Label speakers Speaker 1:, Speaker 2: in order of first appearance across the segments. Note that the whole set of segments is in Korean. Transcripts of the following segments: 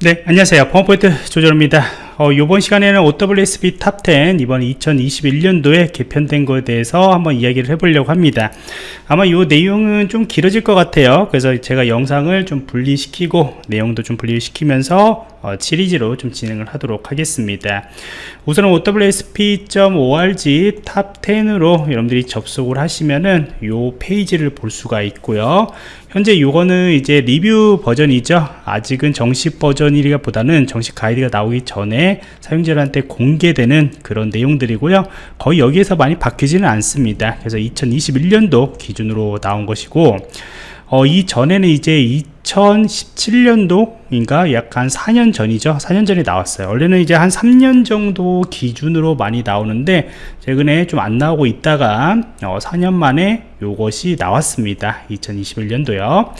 Speaker 1: 네 안녕하세요. 펌포인트 조절입니다 어, 이번 시간에는 OWASP top 10 이번 2021년도에 개편된 것에 대해서 한번 이야기를 해보려고 합니다. 아마 이 내용은 좀 길어질 것 같아요. 그래서 제가 영상을 좀 분리시키고 내용도 좀 분리시키면서 어, 시리즈로 좀 진행을 하도록 하겠습니다. 우선은 OWASP.org top 10으로 여러분들이 접속을 하시면은 이 페이지를 볼 수가 있고요. 현재 요거는 이제 리뷰 버전이죠. 아직은 정식 버전이라기보다는 정식 가이드가 나오기 전에 사용자들한테 공개되는 그런 내용들이고요. 거의 여기에서 많이 바뀌지는 않습니다. 그래서 2021년도 기준으로 나온 것이고 어, 이 전에는 이제 2017년도인가 약간 4년 전이죠. 4년 전에 나왔어요. 원래는 이제 한 3년 정도 기준으로 많이 나오는데 최근에 좀 안 나오고 있다가 어, 4년 만에 요것이 나왔습니다. 2021년도요.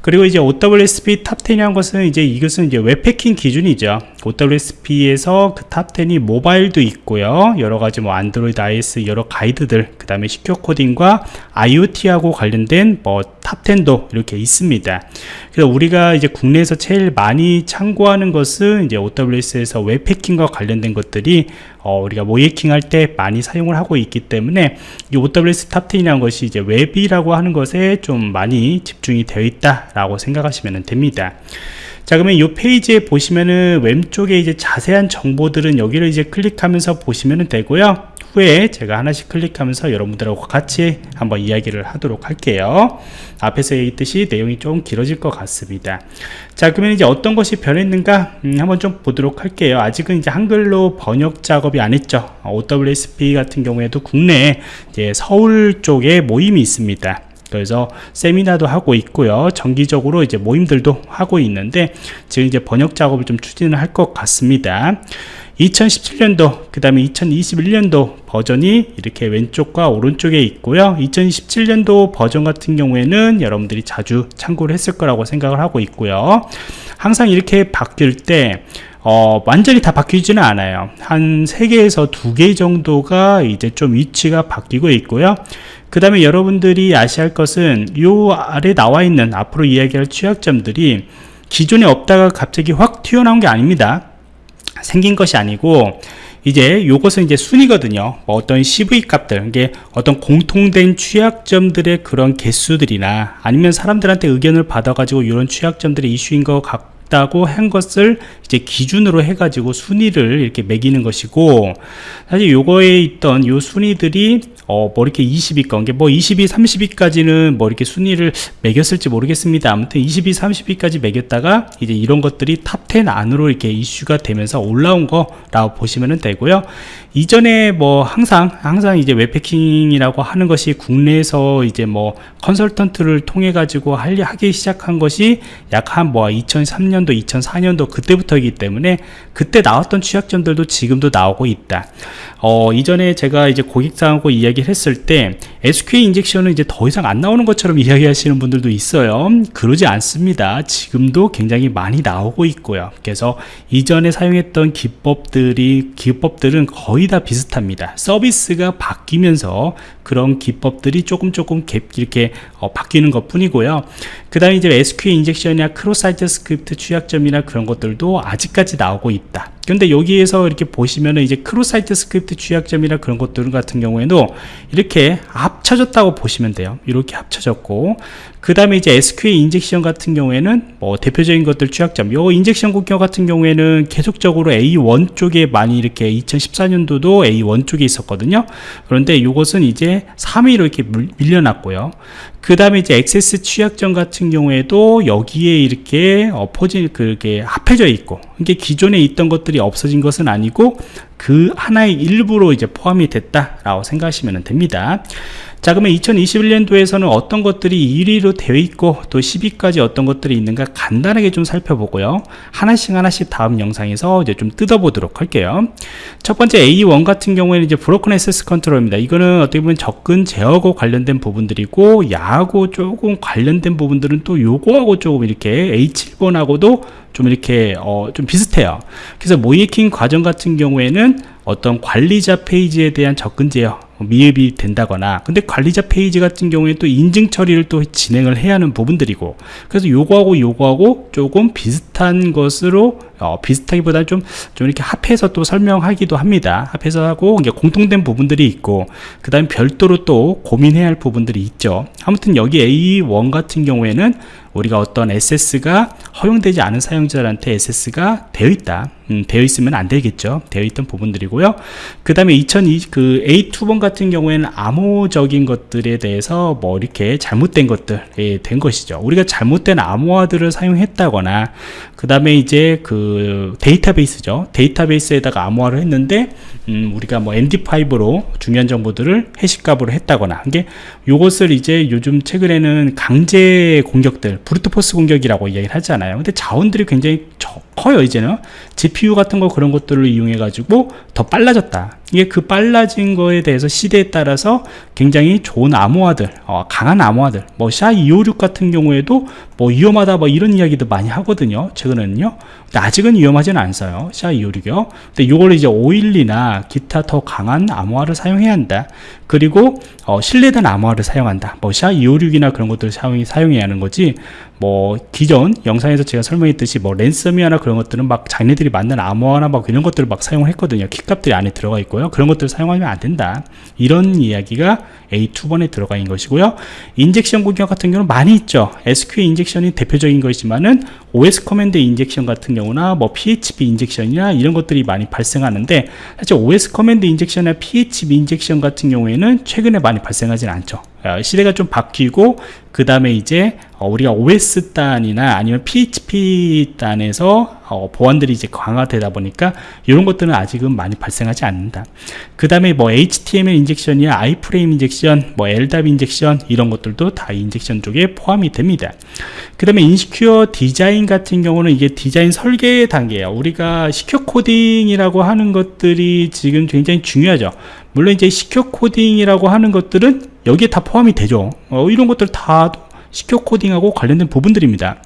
Speaker 1: 그리고 이제 OWASP top 10이라는 것은 이제 이것은 이제 웹해킹 기준이죠. OWASP에서 그 top 10이 모바일도 있고요. 여러가지 뭐 안드로이드 iOS 여러 가이드들 그 다음에 secure 코딩과 IoT하고 관련된 뭐 top 10도 이렇게 있습니다 그래서 우리가 이제 국내에서 제일 많이 참고하는 것은 이제 OWASP에서 웹해킹과 관련된 것들이 어, 우리가 모의해킹 할 때 많이 사용을 하고 있기 때문에 이 OWS 탑10이라는 것이 이제 웹이라고 하는 것에 좀 많이 집중이 되어 있다라고 생각하시면 됩니다. 자 그러면 이 페이지에 보시면은 왼쪽에 이제 자세한 정보들은 여기를 이제 클릭하면서 보시면 되고요 후에 제가 하나씩 클릭하면서 여러분들하고 같이 한번 이야기를 하도록 할게요. 앞에서 얘기했듯이 내용이 좀 길어질 것 같습니다. 자 그러면 이제 어떤 것이 변했는가? 음, 한번 좀 보도록 할게요. 아직은 이제 한글로 번역 작업이 안 했죠. OWASP 같은 경우에도 국내에 이제 서울 쪽에 모임이 있습니다 그래서 세미나도 하고 있고요. 정기적으로 이제 모임들도 하고 있는데 지금 이제 번역 작업을 좀 추진을 할 것 같습니다. 2017년도 그 다음에 2021년도 버전이 이렇게 왼쪽과 오른쪽에 있고요. 2017년도 버전 같은 경우에는 여러분들이 자주 참고를 했을 거라고 생각을 하고 있고요. 항상 이렇게 바뀔 때 어, 완전히 다 바뀌지는 않아요. 한 3개에서 2개 정도가 이제 좀 위치가 바뀌고 있고요. 그 다음에 여러분들이 아셔야 할 것은 요 아래 나와 있는 앞으로 이야기할 취약점들이 기존에 없다가 갑자기 확 튀어나온 게 아닙니다. 생긴 것이 아니고 이제 요것은 이제 순위거든요. 뭐 어떤 CV 값들 이게 어떤 공통된 취약점들의 그런 개수들이나 아니면 사람들한테 의견을 받아 가지고 이런 취약점들의 이슈인 것 같고 있다고 한 것을 이제 기준으로 해가지고 순위를 이렇게 매기는 것이고 사실 요거에 있던 요 순위들이 어, 뭐 이렇게 20위권, 뭐 20위, 30위까지는 뭐 이렇게 순위를 매겼을지 모르겠습니다. 아무튼 20위, 30위까지 매겼다가 이제 이런 것들이 Top 10 안으로 이렇게 이슈가 되면서 올라온 거라고 보시면 되고요. 이전에 뭐 항상, 항상 이제 웹해킹이라고 하는 것이 국내에서 이제 뭐 컨설턴트를 통해 가지고 하기 시작한 것이 약 한 뭐 2003년 도, 2004년도 그때부터이기 때문에 그때 나왔던 취약점들도 지금도 나오고 있다. 어, 이전에 제가 이제 고객사하고 이야기를 했을 때 SQL 인젝션은 이제 더 이상 안 나오는 것처럼 이야기하시는 분들도 있어요. 그러지 않습니다. 지금도 굉장히 많이 나오고 있고요. 그래서 이전에 사용했던 기법들이 기법들은 거의 다 비슷합니다. 서비스가 바뀌면서 그런 기법들이 조금 조금 이렇게 어, 바뀌는 것 뿐이고요. 그 다음에 이제 SQL 인젝션이나 cross-site script 취약점이나 그런 것들도 아직까지 나오고 있다 근데 여기에서 이렇게 보시면은 이제 크로사이트 스크립트 취약점이나 그런 것들 같은 경우에도 이렇게 합쳐졌다고 보시면 돼요. 이렇게 합쳐졌고 그 다음에 이제 SQL injection 같은 경우에는 뭐 대표적인 것들 취약점. 요 injection 공격 같은 경우에는 계속적으로 A1 쪽에 많이 이렇게 2014년도도 A1 쪽에 있었거든요. 그런데 이것은 이제 3위로 이렇게 밀려났고요. 그 다음에 이제 XSS 취약점 같은 경우에도 여기에 이렇게 어, 포진 그게 합해져 있고 이게 기존에 있던 것들이 없어진 것은 아니고 그 하나의 일부로 이제 포함이 됐다라고 생각하시면 됩니다. 자 그러면 2021년도에서는 어떤 것들이 1위로 되어 있고 또 10위까지 어떤 것들이 있는가 간단하게 좀 살펴보고요. 하나씩 하나씩 다음 영상에서 이제 좀 뜯어보도록 할게요. 첫 번째 A1 같은 경우에는 이제 브로큰 액세스 컨트롤입니다. 이거는 어떻게 보면 접근 제어하고 관련된 부분들이고 야하고 조금 관련된 부분들은 또 요거하고 조금 이렇게 H7번하고도 좀 이렇게 어, 좀 비슷해요. 그래서 모이킹 과정 같은 경우에는 어떤 관리자 페이지에 대한 접근 제어 미흡이 된다거나 근데 관리자 페이지 같은 경우에 또 인증 처리를 또 진행을 해야 하는 부분들이고 그래서 요거하고 요거하고 조금 비슷한 것으로 어, 비슷하기보다는 좀, 좀 이렇게 합해서 또 설명하기도 합니다. 합해서 하고 이제 공통된 부분들이 있고 그 다음에 별도로 또 고민해야 할 부분들이 있죠. 아무튼 여기 A1 같은 경우에는 우리가 어떤 SS가 허용되지 않은 사용자한테 SS가 되어 있다. 음, 되어 있으면 안 되겠죠. 되어 있던 부분들이고요. 그 다음에 2020, 그 A2번 같은 경우에는 암호적인 것들에 대해서 뭐 이렇게 잘못된 것들이 된 것이죠. 우리가 잘못된 암호화들을 사용했다거나 그 다음에 이제 그 데이터베이스죠. 데이터베이스에다가 암호화를 했는데 음, 우리가 뭐 MD5로 중요한 정보들을 해시값으로 했다거나 이게 요것을 이제 요즘 최근에는 강제 공격들 브루트포스 공격이라고 이야기를 하잖아요. 근데 자원들이 굉장히 커요 이제는. GPU 같은 거 그런 것들을 이용해 가지고 더 빨라졌다 이게 그 빨라진 거에 대해서 시대에 따라서 굉장히 좋은 암호화들 어, 강한 암호화들 뭐 샤256 같은 경우에도 뭐 위험하다 뭐 이런 이야기도 많이 하거든요 최근에는요. 근데 아직은 위험하지는 않아요 샤256이요. 근데 이걸 이제 512나 기타 더 강한 암호화를 사용해야 한다. 그리고 어, 신뢰된 암호화를 사용한다. 뭐 SHA256이나 그런 것들을 사용, 사용해야 하는 거지 뭐 기존 영상에서 제가 설명했듯이 뭐 랜섬웨어나 그런 것들은 막 자기네들이 만든 암호화나 막 이런 것들을 막 사용을 했거든요. 키값들이 안에 들어가 있고요. 그런 것들을 사용하면 안 된다. 이런 이야기가 A2번에 들어가 있는 것이고요. injection 공격 같은 경우는 많이 있죠. SQL 인젝션이 대표적인 것이지만은 OS command injection 같은 경우나 뭐 PHP 인젝션이나 이런 것들이 많이 발생하는데 사실 OS 커맨드 인젝션이나 PHP 인젝션 같은 경우에는 최근에 많이 발생하진 않죠. 어, 시대가 좀 바뀌고 그 다음에 이제 어, 우리가 OS 단이나 아니면 PHP 단에서 어, 보안들이 이제 강화되다 보니까 이런 것들은 아직은 많이 발생하지 않는다. 그 다음에 뭐 HTML 인젝션이나 아이프레임 인젝션, 뭐 LDAP injection 이런 것들도 다 injection 쪽에 포함이 됩니다. 그 다음에 insecure design 같은 경우는 이게 디자인 설계 단계예요. 우리가 secure coding이라고 하는 것들이 지금 굉장히 중요하죠. 물론 이제 secure coding이라고 하는 것들은 여기에 다 포함이 되죠. 어, 이런 것들 다 secure coding하고 관련된 부분들입니다.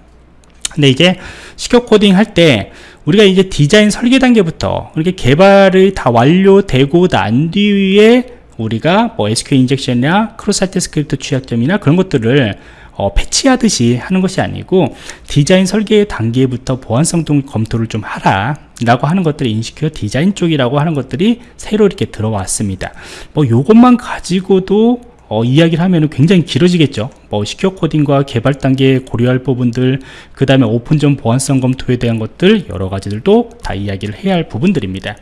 Speaker 1: 근데 이게 secure coding 할 때 우리가 이제 디자인 설계 단계부터 이렇게 개발이 다 완료되고 난 뒤에 우리가 뭐 SQL injection이나 cross-site script 취약점이나 그런 것들을 어, 패치하듯이 하는 것이 아니고 디자인 설계 단계부터 보안성 검토를 좀 하라 라고 하는 것들이 인식큐어 디자인 쪽이라고 하는 것들이 새로 이렇게 들어왔습니다. 뭐 요것만 가지고도 어, 이야기를 하면 굉장히 길어지겠죠. 뭐 시큐어 코딩과 개발 단계에 고려할 부분들 그 다음에 오픈존 보안성 검토에 대한 것들 여러 가지들도 다 이야기를 해야 할 부분들입니다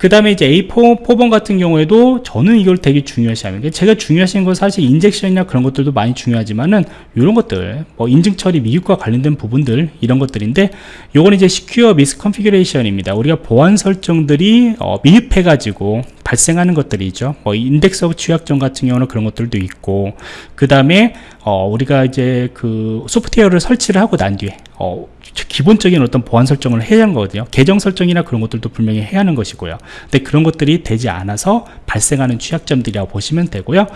Speaker 1: 그 다음에 이제 A4 4번 같은 경우에도 저는 이걸 되게 중요시 합니다. 제가 중요하신 건 사실 인젝션이나 그런 것들도 많이 중요하지만은 이런 것들 뭐 인증 처리 미흡과 관련된 부분들 이런 것들인데 요건 이제 secure misconfiguration입니다. 우리가 보안 설정들이 어, 미흡해 가지고 발생하는 것들이죠. 뭐 index of 취약점 같은 경우는 그런 것들도 있고 그 다음에 어, 우리가 이제 그 소프트웨어를 설치를 하고 난 뒤에 어, 기본적인 어떤 보안 설정을 해야 하는 거거든요. 계정 설정이나 그런 것들도 분명히 해야 하는 것이고요. 근데 그런 것들이 되지 않아서 발생하는 취약점들이라고 보시면 되고요.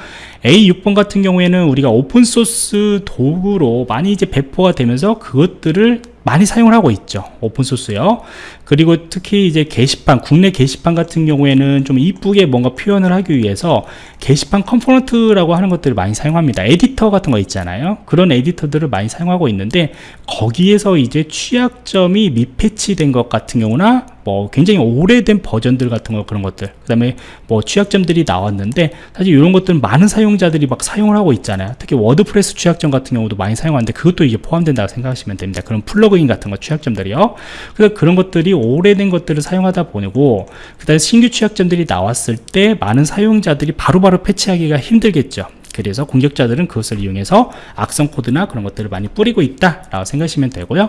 Speaker 1: A6번 같은 경우에는 우리가 open source 도구로 많이 이제 배포가 되면서 그것들을 많이 사용을 하고 있죠 open source요. 그리고 특히 이제 게시판 국내 게시판 같은 경우에는 좀 이쁘게 뭔가 표현을 하기 위해서 게시판 component라고 하는 것들을 많이 사용합니다. 에디터 같은 거 있잖아요. 그런 에디터들을 많이 사용하고 있는데 거기에서 이제 취약점이 미패치된 것 같은 경우나 뭐 굉장히 오래된 버전들 같은 거 그런 것들. 그 다음에 뭐 취약점들이 나왔는데 사실 이런 것들은 많은 사용자들이 막 사용을 하고 있잖아요. 특히 WordPress 취약점 같은 경우도 많이 사용하는데 그것도 이게 포함된다고 생각하시면 됩니다. 그런 플러그인 같은 거 취약점들이요. 그래서 그런 것들이 오래된 것들을 사용하다 보고 그 다음에 신규 취약점들이 나왔을 때 많은 사용자들이 바로바로 바로 패치하기가 힘들겠죠 그래서 공격자들은 그것을 이용해서 악성 코드나 그런 것들을 많이 뿌리고 있다 라고 생각하시면 되고요.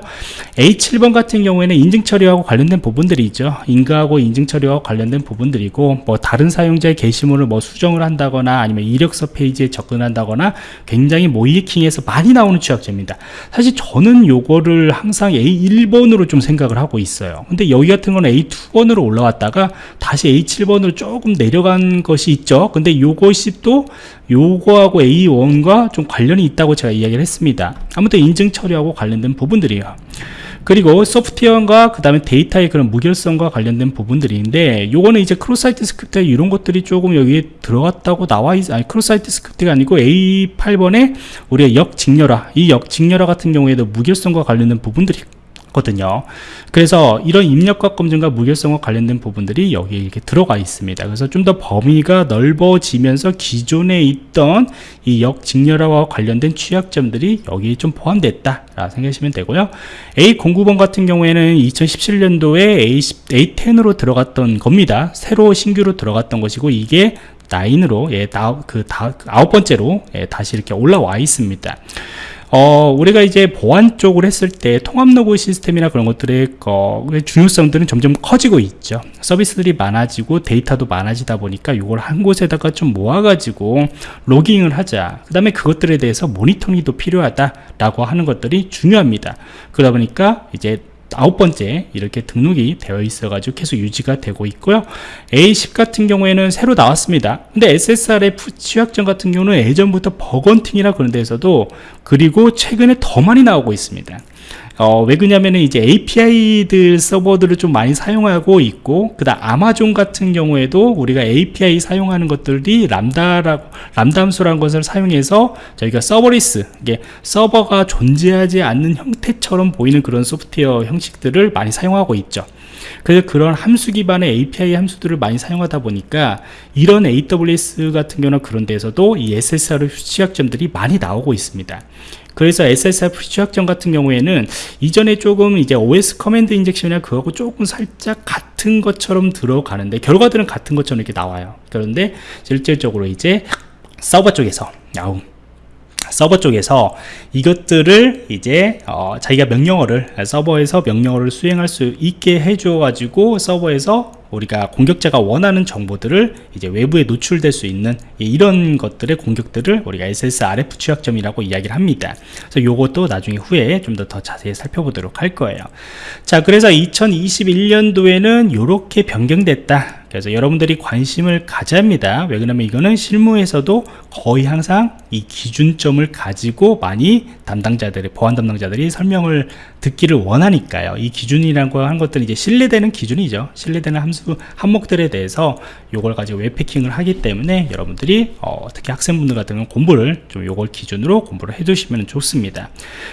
Speaker 1: A7번 같은 경우에는 인증 처리하고 관련된 부분들이 있죠. 인가하고 인증 처리와 관련된 부분들이고 뭐 다른 사용자의 게시물을 뭐 수정을 한다거나 아니면 이력서 페이지에 접근한다거나 굉장히 모이킹에서 많이 나오는 취약점입니다. 사실 저는 요거를 항상 A1번으로 좀 생각을 하고 있어요. 근데 여기 같은 거는 A2번으로 올라왔다가 다시 A7번으로 조금 내려간 것이 있죠. 근데 요것이 또 요거하고 A1과 좀 관련이 있다고 제가 이야기를 했습니다. 아무튼 인증 처리하고 관련된 부분들이에요. 그리고 소프트웨어와 그 다음에 데이터의 그런 무결성과 관련된 부분들인데 요거는 이제 cross-site script 이런 것들이 조금 여기에 들어갔다고 나와 있 아니 cross-site script가 아니고 A8번에 우리가 역직렬화 이 역직렬화 같은 경우에도 무결성과 관련된 부분들이 거든요. 그래서 이런 입력과 검증과 무결성과 관련된 부분들이 여기에 이렇게 들어가 있습니다. 그래서 좀 더 범위가 넓어지면서 기존에 있던 이 역직렬화와 관련된 취약점들이 여기에 좀 포함됐다 라 생각하시면 되고요. A09번 같은 경우에는 2017년도에 A10, A10으로 들어갔던 겁니다. 새로 신규로 들어갔던 것이고 이게 9으로 예, 다, 그, 다, 아홉 번째로 예, 다시 이렇게 올라와 있습니다 어, 우리가 이제 보안 쪽을 했을 때 통합 로그 시스템이나 그런 것들의 어, 중요성들은 점점 커지고 있죠. 서비스들이 많아지고 데이터도 많아지다 보니까 이걸 한 곳에다가 좀 모아가지고 로깅을 하자. 그 다음에 그것들에 대해서 모니터링도 필요하다라고 하는 것들이 중요합니다. 그러다 보니까 이제 아홉 번째 이렇게 등록이 되어 있어 가지고 계속 유지가 되고 있고요. A10 같은 경우에는 새로 나왔습니다. 근데 SSRF 취약점 같은 경우는 예전부터 bug hunting이라 그런 데서도 그리고 최근에 더 많이 나오고 있습니다 어, 왜 그러냐면은 이제 API들 서버들을 좀 많이 사용하고 있고 그다음 아마존 같은 경우에도 우리가 API 사용하는 것들이 Lambda라고 Lambda 함수라는 것을 사용해서 저희가 serverless 이게 서버가 존재하지 않는 형태처럼 보이는 그런 소프트웨어 형식들을 많이 사용하고 있죠. 그래서 그런 함수 기반의 API 함수들을 많이 사용하다 보니까 이런 AWS 같은 경우는 그런 데서도 이 SSRF 취약점들이 많이 나오고 있습니다. 그래서 SSRF 취약점 같은 경우에는 이전에 조금 이제 OS command injection이나 그거하고 조금 살짝 같은 것처럼 들어가는데 결과들은 같은 것처럼 이렇게 나와요. 그런데 실질적으로 이제 서버 쪽에서 야우 서버 쪽에서 이것들을 이제 어, 자기가 명령어를 서버에서 명령어를 수행할 수 있게 해줘 가지고 서버에서 우리가 공격자가 원하는 정보들을 이제 외부에 노출될 수 있는 이런 것들의 공격들을 우리가 SSRF 취약점이라고 이야기를 합니다. 그래서 요것도 나중에 후에 좀 더 더 자세히 살펴보도록 할 거예요. 자, 그래서 2021년도에는 이렇게 변경됐다. 그래서 여러분들이 관심을 가져야 합니다. 왜 그러냐면 이거는 실무에서도 거의 항상 이 기준점을 가지고 많이 담당자들이 보안 담당자들이 설명을 듣기를 원하니까요. 이 기준이라고 하는 것들은 이제 신뢰되는 기준이죠. 신뢰되는 함수 항목들에 대해서 이걸 가지고 웹패킹을 하기 때문에 여러분들이 어, 특히 학생분들 같은 경우는 공부를 좀 요걸 기준으로 공부를 해두시면 좋습니다.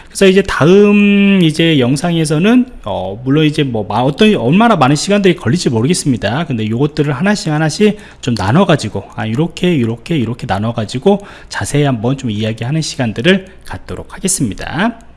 Speaker 1: 그래서 이제 다음 이제 영상에서는 어, 물론 이제 뭐 어떤 얼마나 많은 시간들이 걸릴지 모르겠습니다. 근데 요것들을 하나씩 하나씩 좀 나눠 가지고 아 이렇게 이렇게 이렇게 나눠 가지고 자세히 한번 좀 이야기하는 시간들을 갖도록 하겠습니다.